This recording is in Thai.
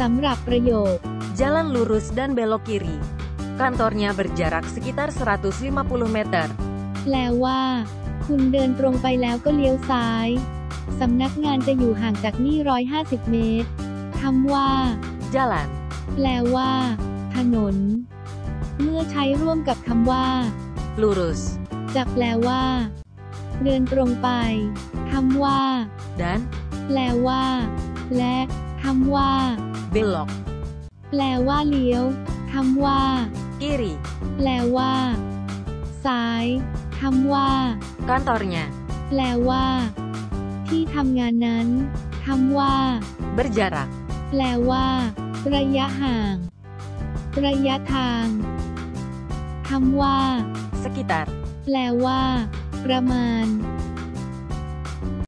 สำหรับประโยค Jalan lurus dan belok kiri. Kantornya berjarak sekitar 150 meter. แปลว่า คุณเดินตรงไปแล้วก็เลี้ยวซ้าย สำนักงานจะอยู่ห่างจากนี่ 150 เมตรคำว่า Jalan, แปลว่า ถนน เมื่อใช้ร่วมกับคำว่า lurus, จะแปลว่า เดินตรงไปคำว่า dan แปลว่า และคำว่า belok. แปลว่าเลี้ยวคำว่า Kiri, แปลว่า ซ้ายคำว่า kantornya แปลว่า ที่ทำงานนั้นคำว่า berjarak. แปลว่า ระยะห่าง ระยะทางคำว่า Sekitar แปลว่า ประมาณ